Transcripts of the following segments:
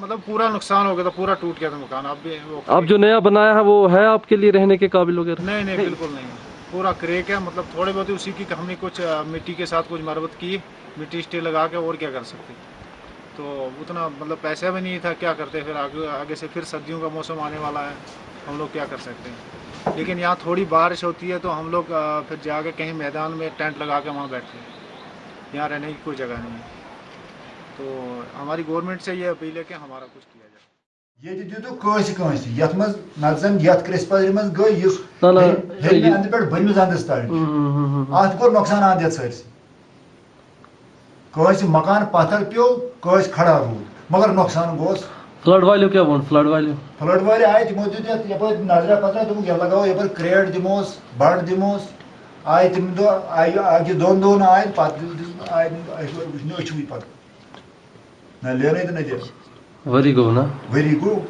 مطلب پورا نقصان ہو گیا تھا پورا ٹوٹ گیا تھا مکان۔ اب بھی وہ اب جو نیا بنایا ہے وہ ہے آپ کے لیے رہنے کے قابل ہو گیا نہیں نہیں بالکل نہیں۔ پورا کریک ہے مطلب تھوڑے بہت اسی کی ہم نے کچھ مٹی کے ساتھ کچھ مربت کی مٹی اسٹے لگا کے اور کیا کر سکتے؟ تو اتنا مطلب پیسہ بھی نہیں تھا کیا کرتے؟ پھر آگے آگے سے پھر سردیوں کا موسم آنے والا ہے ہم لوگ کیا کر سکتے ہیں؟ لیکن یہاں تھوڑی بارش ہوتی ہے تو ہم لوگ پھر جا کے کہیں میدان میں ٹینٹ لگا کے وہاں بیٹھتے ہیں۔ یہاں رہنے کی کوئی جگہ نہیں ہے۔ تو ہماری گورنمنٹ سے یہ اپیل ہے کہ ہمارا کچھ کیا جائے۔ مکان پتھر پیوٚو کھڑا روٗد مگر نۄقصان گوٚس۔ فٕلڈ والیو کیٛاہ ووٚن فٕلڈ والیو فٕلڈ وٲلۍ آے تِمو دیُت یَتھ یَپٲرۍ نظرا پَتھرا دوٚپُکھ یَتھ Наверное, это надежда. Варигов, на? Варигов.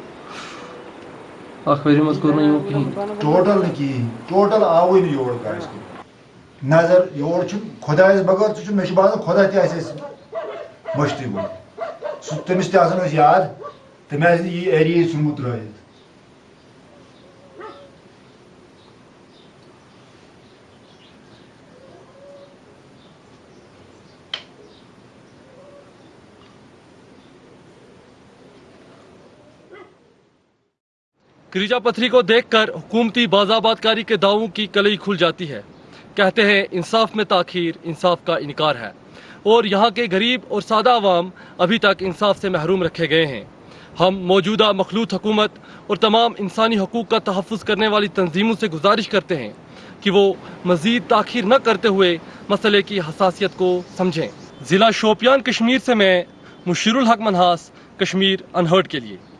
ٹوٹل نہ یور نظر یور چھ خدا بغیر چھ مے باز خدا تیس اس مشتی بو سو تمس تے یاد تمہ یہ ایری سمت کریجا پتھری کو دیکھ کر حکومتی بازاباد کاری کے دعووں کی کلئی کھل جاتی ہے۔ کہتے ہیں، انصاف میں تاخیر، انصاف کا انکار ہے۔ اور یہاں کے غریب اور سادہ عوام ابھی تک انصاف سے محروم رکھے گئے ہیں۔ ہم موجودہ مخلوط حکومت اور تمام انسانی حقوق کا تحفظ کرنے والی تنظیموں سے گزارش کرتے ہیں کہ وہ مزید تاخیر نہ کرتے ہوئے مسئلے کی حساسیت کو سمجھیں۔ ضلع شوپیان کشمیر سے میں مشیر الحق منحاس، کشمیر انہرڈ کے لیے۔